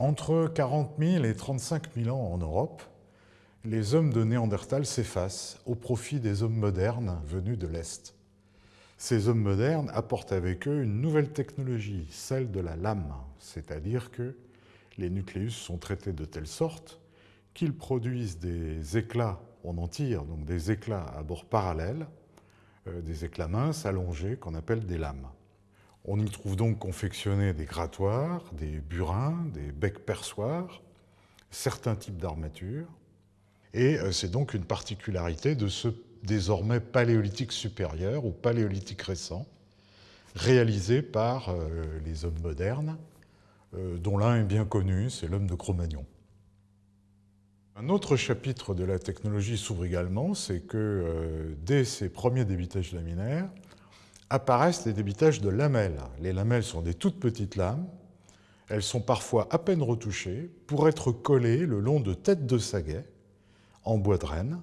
Entre 40 000 et 35 000 ans en Europe, les hommes de Néandertal s'effacent au profit des hommes modernes venus de l'Est. Ces hommes modernes apportent avec eux une nouvelle technologie, celle de la lame, c'est-à-dire que les nucléus sont traités de telle sorte qu'ils produisent des éclats, on en tire donc des éclats à bord parallèle, euh, des éclats minces allongés qu'on appelle des lames. On y trouve donc confectionnés des grattoirs, des burins, des becs perçoirs, certains types d'armatures, et euh, c'est donc une particularité de ce désormais paléolithique supérieur ou paléolithique récent, réalisé par euh, les hommes modernes, euh, dont l'un est bien connu, c'est l'homme de Cro-Magnon. Un autre chapitre de la technologie s'ouvre également, c'est que dès ces premiers débitages laminaires, apparaissent les débitages de lamelles. Les lamelles sont des toutes petites lames, elles sont parfois à peine retouchées pour être collées le long de têtes de saguet, en bois de renne,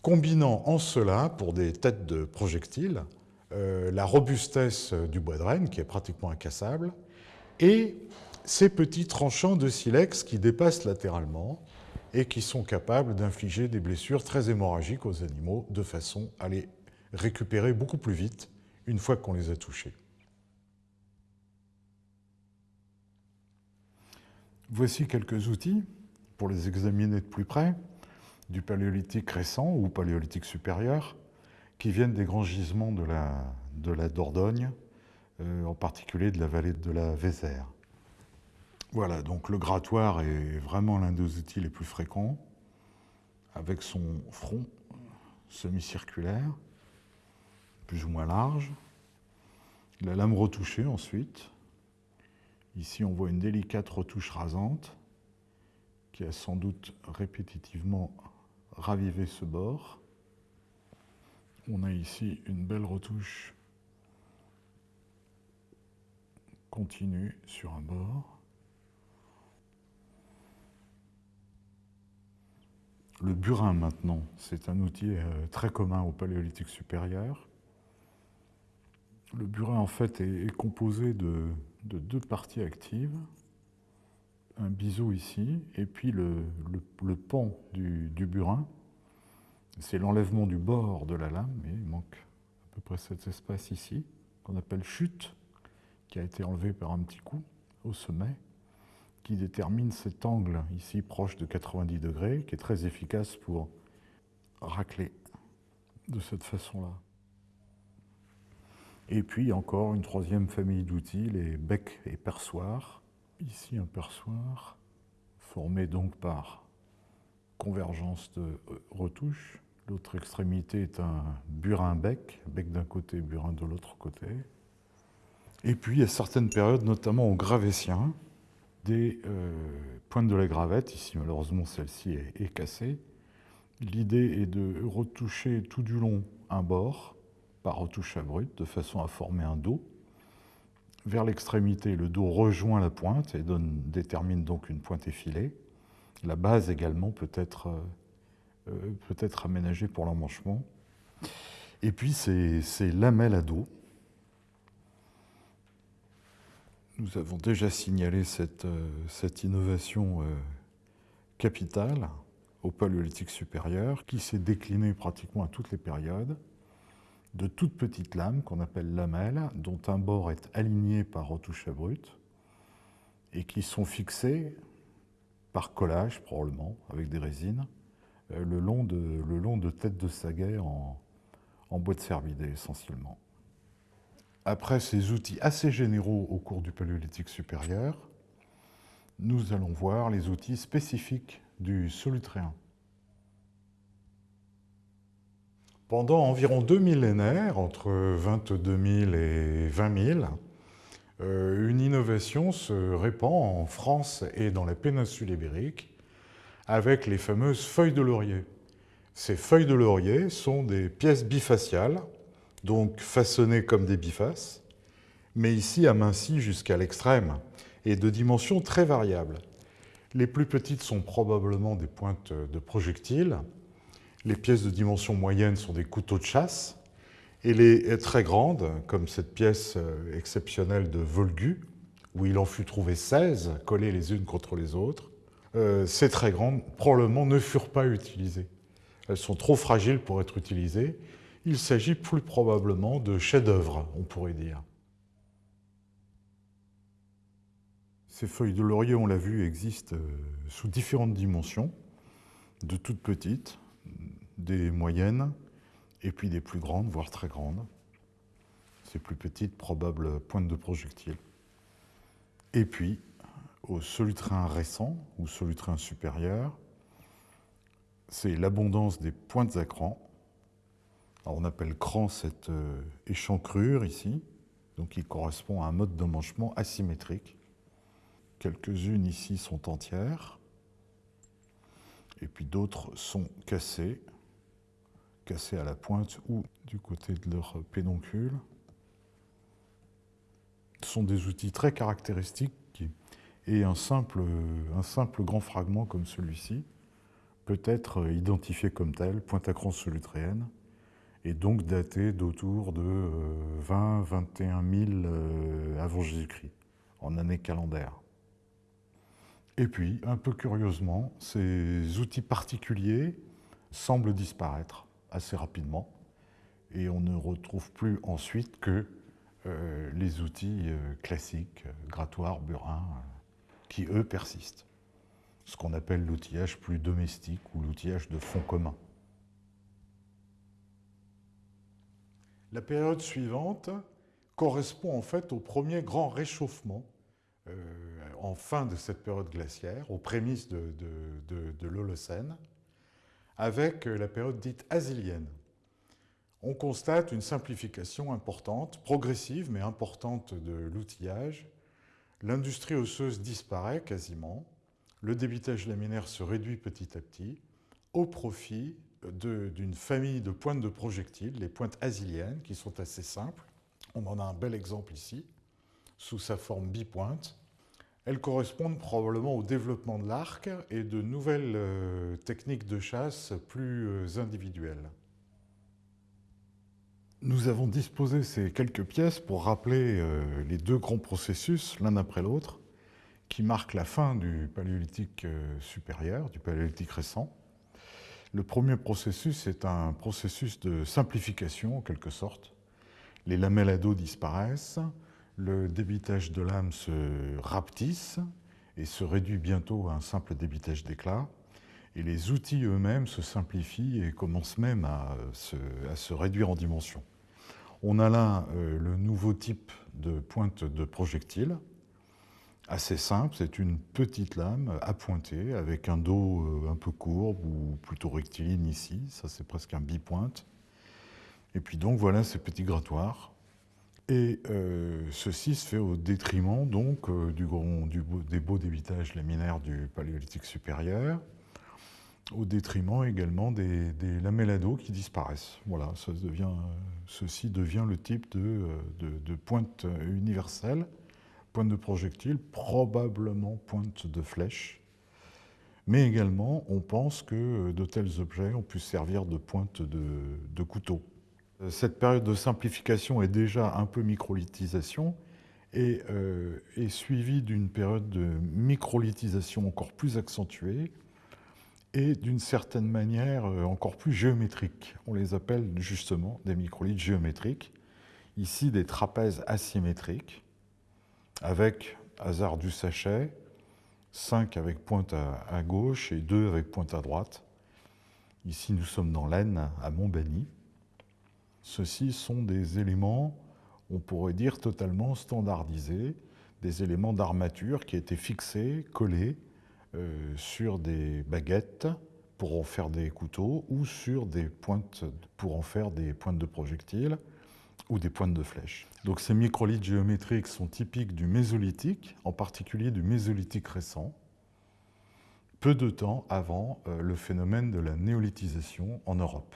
combinant en cela, pour des têtes de projectiles, euh, la robustesse du bois de renne, qui est pratiquement incassable, et ces petits tranchants de silex qui dépassent latéralement et qui sont capables d'infliger des blessures très hémorragiques aux animaux de façon à les récupérer beaucoup plus vite une fois qu'on les a touchés. Voici quelques outils pour les examiner de plus près du paléolithique récent ou paléolithique supérieur, qui viennent des grands gisements de la, Dordogne, euh, en particulier de la vallée de la Vézère. Voilà, donc le grattoir est vraiment l'un des outils les plus fréquents, avec son front semi-circulaire, plus ou moins large. La lame retouchée ensuite. Ici, on voit une délicate retouche rasante qui a sans doute répétitivement raviver ce bord. On a ici une belle retouche continue sur un bord. Le burin maintenant, c'est un outil euh, très commun au paléolithique supérieur. Le burin en fait est, composé de, deux parties actives, un biseau ici, et puis le, pan du, burin. C'est l'enlèvement du bord de la lame, mais il manque à peu près cet espace ici, qu'on appelle chute, qui a été enlevé par un petit coup au sommet, qui détermine cet angle ici proche de 90 degrés, qui est très efficace pour racler de cette façon-là. Et puis encore une troisième famille d'outils, les becs et perçoirs, Ici un perçoir formé donc par convergence de euh, retouches. L'autre extrémité est un burin-bec, bec, d'un côté, burin de l'autre côté. Et puis à certaines périodes, notamment au Gravétien, des euh, pointes de la gravette, ici malheureusement celle-ci est, est cassée. L'idée est de retoucher tout du long un bord par retouche à brut, de façon à former un dos vers l'extrémité, le dos rejoint la pointe et donne, détermine donc une pointe effilée. La base également peut être, euh, être aménagée pour l'emmanchement. Et puis ces lamelles à dos. Nous avons déjà signalé cette, euh, innovation euh, capitale au paléolithique supérieur qui s'est déclinée pratiquement à toutes les périodes de toutes petites lames qu'on appelle lamelles, dont un bord est aligné par retouche à brut et qui sont fixées par collage probablement, avec des résines, euh, le long de, le de têtes de en, en bois de cervidé essentiellement. Après ces outils assez généraux au cours du Paléolithique supérieur, nous allons voir les outils spécifiques du solutréen. Pendant environ deux millénaires, entre 22 000 et 20 000, euh, une innovation se répand en France et dans la péninsule ibérique avec les fameuses feuilles de laurier. Ces feuilles de laurier sont des pièces bifaciales, donc façonnées comme des bifaces, mais ici amincies jusqu'à l'extrême et de dimensions très variables. Les plus petites sont probablement des pointes de projectiles, les pièces de dimension moyenne sont des couteaux de chasse, et les très grandes, comme cette pièce euh, exceptionnelle de Volgu, où il en fut trouvé 16 collées les unes contre les autres, euh, ces très grandes probablement ne furent pas utilisées. Elles sont trop fragiles pour être utilisées. Il s'agit plus probablement de chefs-d'œuvre, on pourrait dire. Ces feuilles de laurier, on l'a vu, existent euh, sous différentes dimensions, de toutes petites, des moyennes, et puis des plus grandes, voire très grandes. Ces plus petites, probables pointes de projectiles. Et puis, au solutrin récent ou solutrin supérieur, c'est l'abondance des pointes à cran. on appelle cran cette euh, échancrure ici, donc qui correspond à un mode d'emmanchement asymétrique. Quelques-unes ici sont entières, et puis d'autres sont cassées, cassées à la pointe ou du côté de leur pédoncule. Ce sont des outils très caractéristiques et un simple, un simple grand fragment comme celui-ci peut être identifié comme tel, pointe à cran solutréenne, et donc daté d'autour de 20-21 000 avant Jésus-Christ, en année calendaire. Et puis, un peu curieusement, ces outils particuliers semblent disparaître assez rapidement, et on ne retrouve plus ensuite que euh, les outils euh, classiques, grattoirs, burins, qui eux persistent. Ce qu'on appelle l'outillage plus domestique ou l'outillage de fond commun. La période suivante correspond en fait au premier grand réchauffement euh, en fin de cette période glaciaire, aux prémices de, l'Holocène, avec la période dite asilienne. On constate une simplification importante, progressive mais importante de l'outillage, L'industrie osseuse disparaît quasiment, le débitage laminaire se réduit petit à petit au profit d'une famille de pointes de projectiles, les pointes asiliennes, qui sont assez simples. On en a un bel exemple ici, sous sa forme bipointe. Elles correspondent probablement au développement de l'arc et de nouvelles euh, techniques de chasse plus euh, individuelles. Nous avons disposé ces quelques pièces pour rappeler euh, les deux grands processus, l'un après l'autre, qui marquent la fin du paléolithique supérieur, du paléolithique récent. Le premier processus est un processus de simplification, en quelque sorte. Les lamelles à dos disparaissent, le débitage de lame se rapetisse et se réduit bientôt à un simple débitage d'éclat. Et les outils eux-mêmes se simplifient et commencent même à se réduire en dimension. On a là euh, le nouveau type de pointe de projectile, assez simple, c'est une petite lame appointée avec un dos euh, un peu courbe ou plutôt rectiligne ici, ça c'est presque un bipointe. Et puis donc voilà ces petits grattoirs. Et euh, ceci se fait au détriment donc du, des beaux débitages laminaires du paléolithique supérieur, au détriment également des, lamellados qui disparaissent. Voilà, ceci devient le type de, de, pointe universelle, pointe de projectile, probablement pointe de flèche. Mais également, on pense que de tels objets ont pu servir de pointe de couteau. Cette période de simplification est déjà un peu microlithisation et euh, est suivie d'une période de microlithisation encore plus accentuée, et d'une certaine manière euh, encore plus géométrique. On les appelle justement des microlithes géométriques. Ici, des trapèzes asymétriques, avec hasard du sachet, 5 avec pointe à, gauche et 2 avec pointe à droite. Ici, nous sommes dans l'Aisne, à Montbany. Ceux-ci sont des éléments, on pourrait dire, totalement standardisés, des éléments d'armature qui étaient fixés, collés, euh, sur des baguettes pour en faire des couteaux ou sur des pointes pour en faire des pointes de projectiles ou des pointes de flèches. Donc ces microlithes géométriques sont typiques du mésolithique, en particulier du mésolithique récent, peu de temps avant euh, le phénomène de la néolithisation en Europe.